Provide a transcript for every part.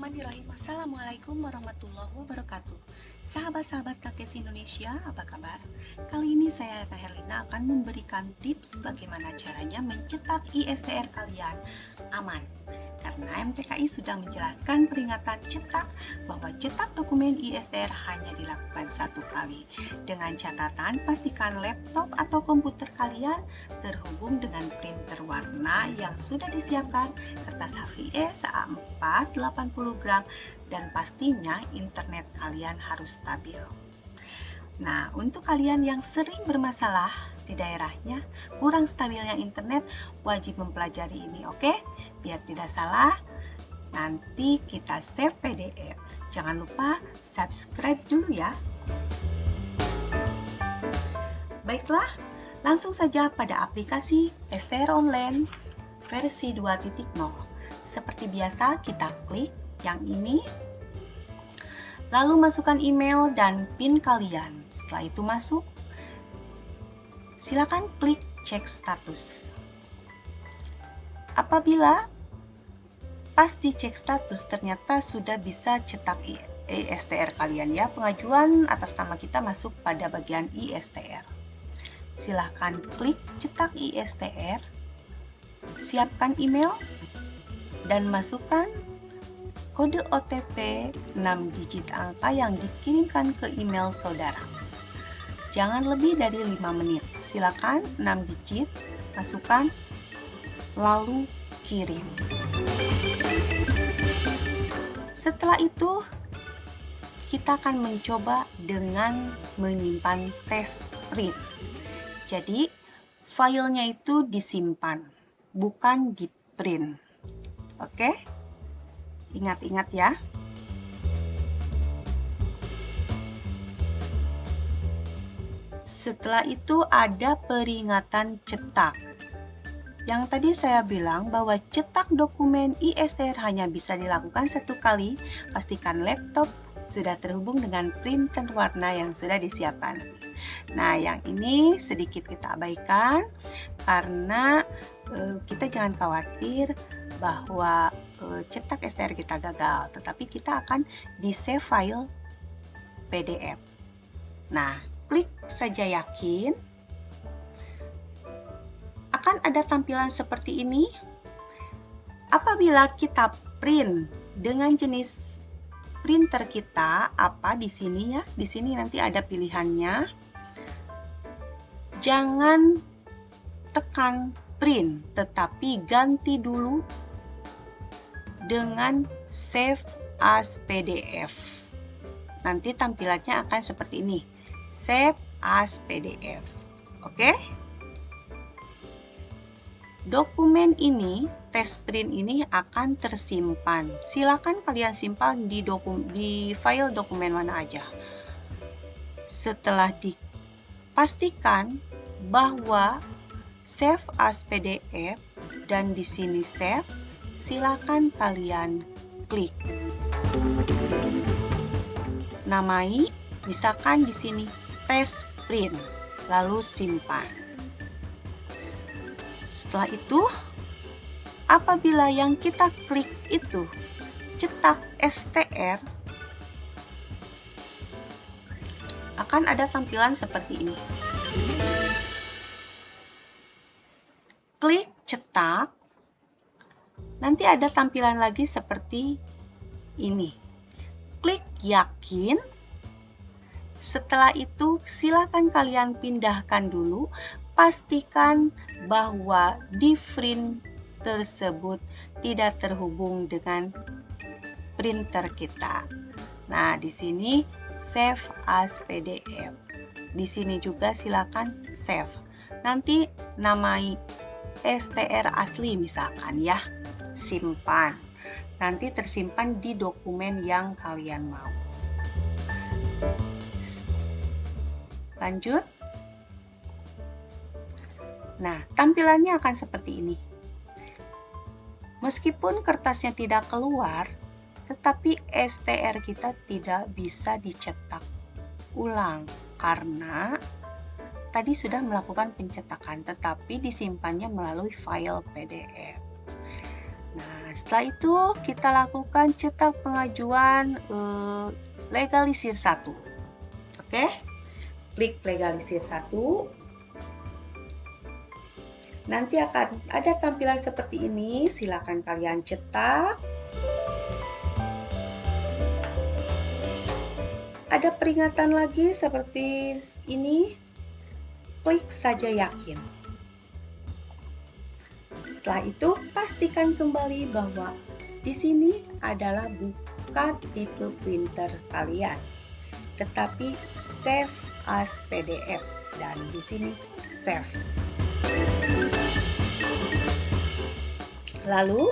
Bismillahirrahmanirrahim. Assalamualaikum warahmatullahi wabarakatuh. Sahabat-sahabat Kakes Indonesia, apa kabar? Kali ini saya Kak Herlina akan memberikan tips bagaimana caranya mencetak ISTR kalian aman karena MTKI sudah menjelaskan peringatan cetak bahwa cetak dokumen ISTR hanya dilakukan satu kali. Dengan catatan, pastikan laptop atau komputer kalian terhubung dengan printer warna yang sudah disiapkan, kertas HVS A4 80 gram, dan pastinya internet kalian harus stabil. Nah, untuk kalian yang sering bermasalah di daerahnya, kurang stabilnya internet, wajib mempelajari ini, oke? Biar tidak salah, nanti kita save PDF. Jangan lupa subscribe dulu ya. Baiklah, langsung saja pada aplikasi STR Online versi 2.0. Seperti biasa, kita klik yang ini Lalu masukkan email dan PIN kalian. Setelah itu masuk, silakan klik cek status. Apabila pas dicek status ternyata sudah bisa cetak ISTR kalian ya, pengajuan atas nama kita masuk pada bagian ISTR. Silahkan klik cetak ISTR, siapkan email, dan masukkan kode OTP 6 digit angka yang dikirimkan ke email saudara. Jangan lebih dari 5 menit. Silakan 6 digit, masukkan, lalu kirim. Setelah itu, kita akan mencoba dengan menyimpan tes print. Jadi, filenya itu disimpan, bukan di print. Oke? Ingat-ingat ya. Setelah itu ada peringatan cetak. Yang tadi saya bilang bahwa cetak dokumen ISTR hanya bisa dilakukan satu kali, pastikan laptop sudah terhubung dengan printer warna yang sudah disiapkan. Nah, yang ini sedikit kita abaikan karena e, kita jangan khawatir bahwa e, cetak STR kita gagal, tetapi kita akan di save file PDF. Nah, klik saja yakin. Akan ada tampilan seperti ini. Apabila kita print dengan jenis printer kita apa di sini ya. Di sini nanti ada pilihannya. Jangan tekan print, tetapi ganti dulu dengan save as PDF. Nanti tampilannya akan seperti ini. Save as PDF. Oke? Dokumen ini test print ini akan tersimpan. Silakan kalian simpan di dokum di file dokumen mana aja. Setelah dipastikan bahwa save as PDF dan di sini save, silakan kalian klik. Namai misalkan di sini test print, lalu simpan. Setelah itu, apabila yang kita klik itu cetak STR akan ada tampilan seperti ini. Klik cetak, nanti ada tampilan lagi seperti ini. Klik yakin, setelah itu silakan kalian pindahkan dulu, pastikan bahwa di print tersebut tidak terhubung dengan printer kita. Nah, di sini save as PDF. Di sini juga silakan save. Nanti namai STR asli misalkan ya. Simpan. Nanti tersimpan di dokumen yang kalian mau. Lanjut. Nah, tampilannya akan seperti ini. Meskipun kertasnya tidak keluar, tetapi STR kita tidak bisa dicetak ulang karena tadi sudah melakukan pencetakan tetapi disimpannya melalui file PDF. Nah, setelah itu kita lakukan cetak pengajuan eh, legalisir satu. Oke, klik legalisir satu. Nanti akan ada tampilan seperti ini. Silakan kalian cetak. Ada peringatan lagi seperti ini. Klik saja yakin. Setelah itu, pastikan kembali bahwa di sini adalah buka tipe printer kalian, tetapi save as PDF dan di sini save. Lalu,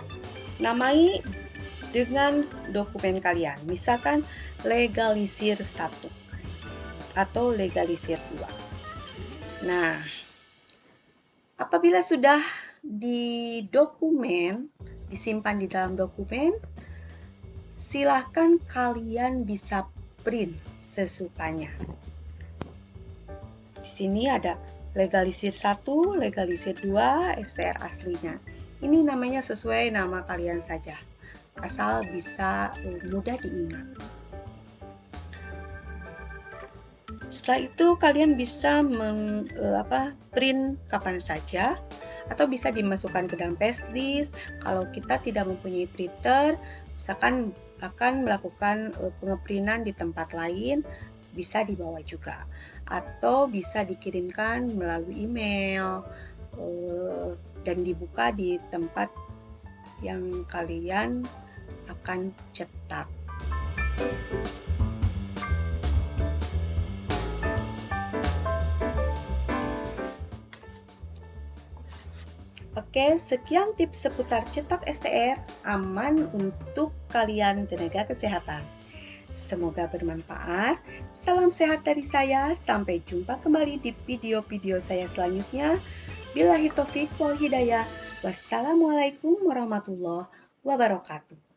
namai dengan dokumen kalian. Misalkan legalisir satu atau legalisir dua. Nah, apabila sudah di dokumen, disimpan di dalam dokumen, silahkan kalian bisa print sesukanya. Sini ada legalisir satu, legalisir dua, STR aslinya. Ini namanya sesuai nama kalian saja asal bisa uh, mudah diingat. Setelah itu kalian bisa men, uh, apa, print kapan saja atau bisa dimasukkan ke dalam paste list. Kalau kita tidak mempunyai printer, misalkan akan melakukan uh, pengeprintan di tempat lain, bisa dibawa juga atau bisa dikirimkan melalui email uh, dan dibuka di tempat yang kalian akan cetak. Oke, sekian tips seputar cetak STR aman untuk kalian tenaga kesehatan. Semoga bermanfaat. Salam sehat dari saya. Sampai jumpa kembali di video-video saya selanjutnya. Bila hitofik wal hidayah. Wassalamualaikum warahmatullahi wabarakatuh.